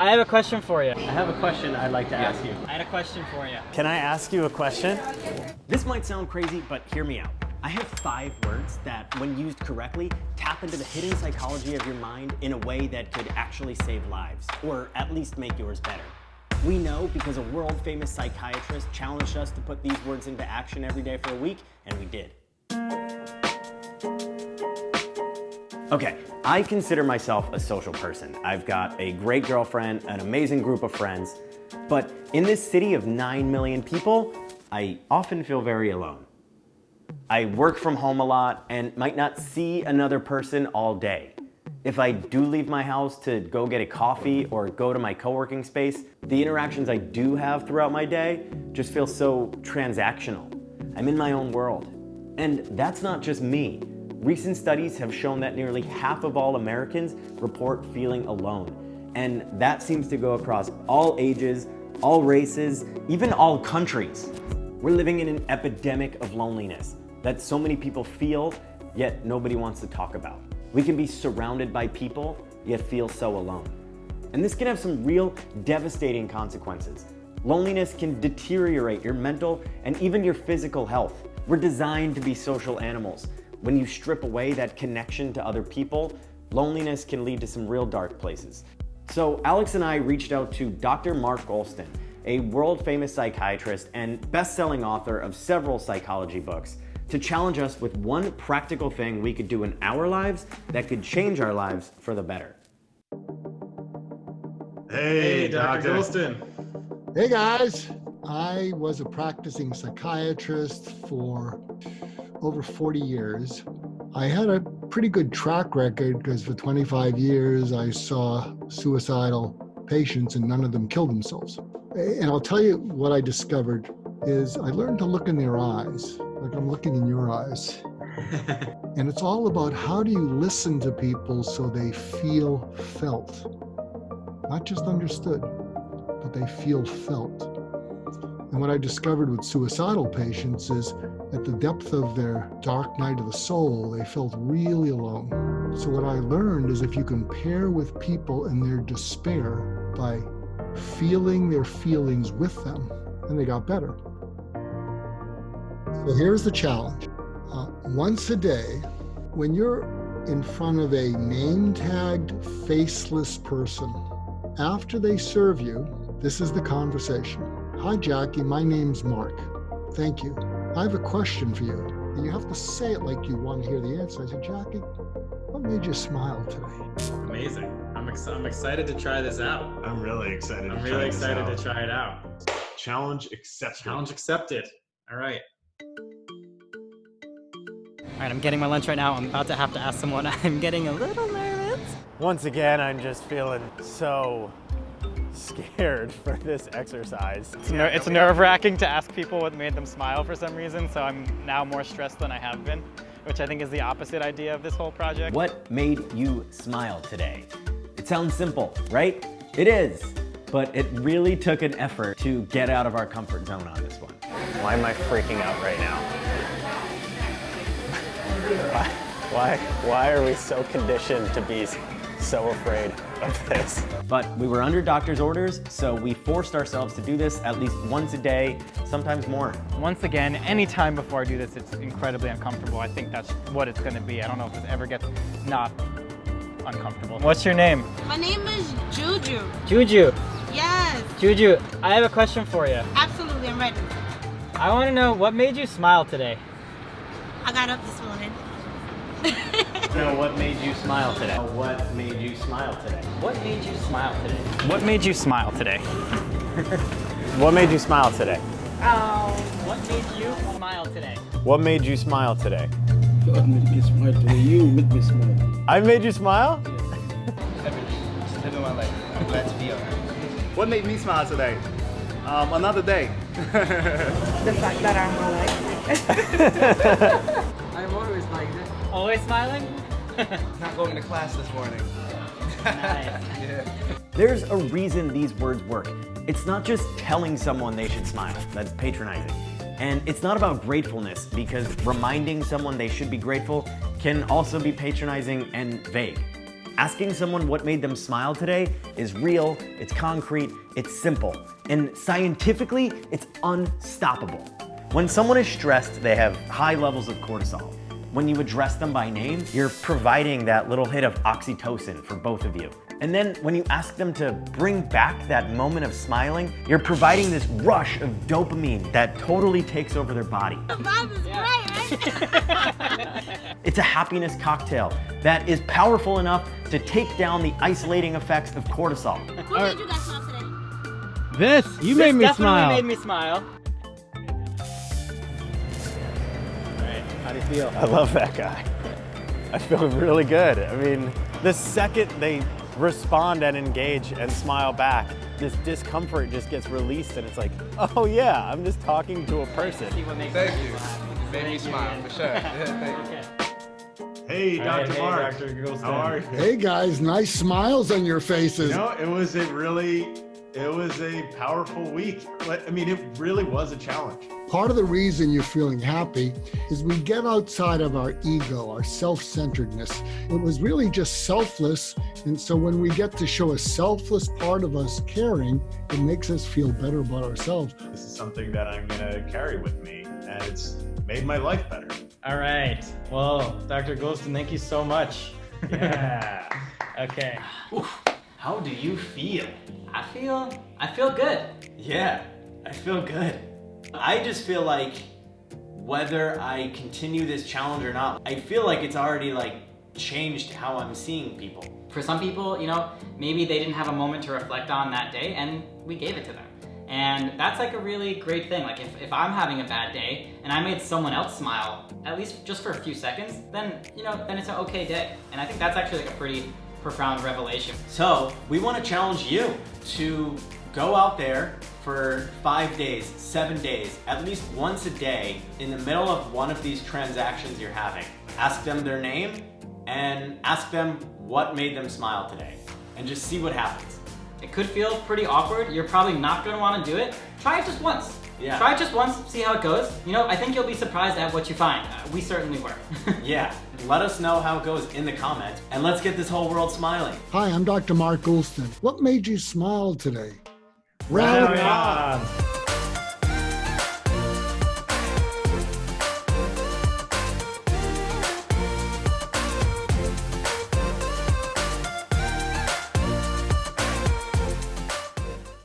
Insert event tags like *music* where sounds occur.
I have a question for you. I have a question I'd like to ask you. I had a question for you. Can I ask you a question? This might sound crazy, but hear me out. I have five words that, when used correctly, tap into the hidden psychology of your mind in a way that could actually save lives, or at least make yours better. We know because a world famous psychiatrist challenged us to put these words into action every day for a week, and we did. Okay, I consider myself a social person. I've got a great girlfriend, an amazing group of friends, but in this city of 9 million people, I often feel very alone. I work from home a lot and might not see another person all day. If I do leave my house to go get a coffee or go to my co-working space, the interactions I do have throughout my day just feel so transactional. I'm in my own world. And that's not just me. Recent studies have shown that nearly half of all Americans report feeling alone. And that seems to go across all ages, all races, even all countries. We're living in an epidemic of loneliness that so many people feel, yet nobody wants to talk about. We can be surrounded by people, yet feel so alone. And this can have some real devastating consequences. Loneliness can deteriorate your mental and even your physical health. We're designed to be social animals, when you strip away that connection to other people, loneliness can lead to some real dark places. So Alex and I reached out to Dr. Mark Goulston, a world famous psychiatrist and best-selling author of several psychology books, to challenge us with one practical thing we could do in our lives that could change our lives for the better. Hey, hey Dr. Dr. Goulston. Hey guys. I was a practicing psychiatrist for over 40 years. I had a pretty good track record because for 25 years I saw suicidal patients and none of them killed themselves. And I'll tell you what I discovered is I learned to look in their eyes, like I'm looking in your eyes. *laughs* and it's all about how do you listen to people so they feel felt, not just understood, but they feel felt. And what I discovered with suicidal patients is at the depth of their dark night of the soul, they felt really alone. So what I learned is if you can pair with people in their despair by feeling their feelings with them, then they got better. So here's the challenge. Uh, once a day, when you're in front of a name-tagged, faceless person, after they serve you, this is the conversation. Hi, Jackie. My name's Mark. Thank you. I have a question for you. And you have to say it like you want to hear the answer. I said, Jackie, what made you smile today? Amazing. I'm, ex I'm excited to try this out. I'm really excited. I'm really excited to try it out. Challenge accepted. Challenge accepted. All right. All right, I'm getting my lunch right now. I'm about to have to ask someone. *laughs* I'm getting a little nervous. Once again, I'm just feeling so scared *laughs* for this exercise. It's, ner it's nerve-wracking to ask people what made them smile for some reason, so I'm now more stressed than I have been, which I think is the opposite idea of this whole project. What made you smile today? It sounds simple, right? It is, but it really took an effort to get out of our comfort zone on this one. Why am I freaking out right now? *laughs* why, why, why are we so conditioned to be so afraid of this. But we were under doctor's orders, so we forced ourselves to do this at least once a day, sometimes more. Once again, anytime before I do this, it's incredibly uncomfortable. I think that's what it's gonna be. I don't know if this ever gets not uncomfortable. What's your name? My name is Juju. Juju? Yes. Juju, I have a question for you. Absolutely, I'm ready. I wanna know what made you smile today? I got up this morning. *laughs* know what made you smile today? What made you smile today? What made you smile today? What made you smile today? what made you smile today? Oh. What made you smile today? What made you smile today? God made me smile today. You made me smile. I made you smile? Just living my life. I'm glad to be here. *laughs* What made me smile today? Um, another day. *laughs* the fact that I'm alive. I'm always like this. Always smiling? *laughs* Not going to class this morning. nice. *laughs* yeah. There's a reason these words work. It's not just telling someone they should smile. That's patronizing. And it's not about gratefulness because reminding someone they should be grateful can also be patronizing and vague. Asking someone what made them smile today is real, it's concrete, it's simple, and scientifically, it's unstoppable. When someone is stressed, they have high levels of cortisol. When you address them by name, you're providing that little hit of oxytocin for both of you. And then when you ask them to bring back that moment of smiling, you're providing this rush of dopamine that totally takes over their body. The vibe is great, right? *laughs* It's a happiness cocktail that is powerful enough to take down the isolating effects of cortisol. What made you guys smile today? This, you made me definitely smile. made me smile. How do you feel? I love that guy. I feel really good. I mean, the second they respond and engage and smile back, this discomfort just gets released and it's like, oh yeah, I'm just talking to a person. See what makes Thank you. smile. Made me smile, for sure. *laughs* Thank you. Hey, Dr. hey, Mark. Dr. How are you? Hey guys, nice smiles on your faces. You know, it was a really, it was a powerful week. Like, I mean, it really was a challenge. Part of the reason you're feeling happy is we get outside of our ego, our self centeredness. It was really just selfless. And so when we get to show a selfless part of us caring, it makes us feel better about ourselves. This is something that I'm gonna carry with me, and it's made my life better. All right. Well, Dr. Goulston, thank you so much. Yeah. *laughs* Okay. How do you feel? I feel, I feel good. Yeah, I feel good. I just feel like whether I continue this challenge or not, I feel like it's already like changed how I'm seeing people. For some people, you know, maybe they didn't have a moment to reflect on that day and we gave it to them. And that's like a really great thing. Like if, if I'm having a bad day and I made someone else smile, at least just for a few seconds, then, you know, then it's an okay day. And I think that's actually like a pretty profound revelation. So we want to challenge you to go out there for five days, seven days, at least once a day in the middle of one of these transactions you're having. Ask them their name and ask them what made them smile today and just see what happens. It could feel pretty awkward. You're probably not gonna wanna do it. Try it just once. Yeah. Try it just once, see how it goes. You know, I think you'll be surprised at what you find. Uh, we certainly were. *laughs* Yeah, let us know how it goes in the comments and let's get this whole world smiling. Hi, I'm Dr. Mark Goulston. What made you smile today? Rally Rally on.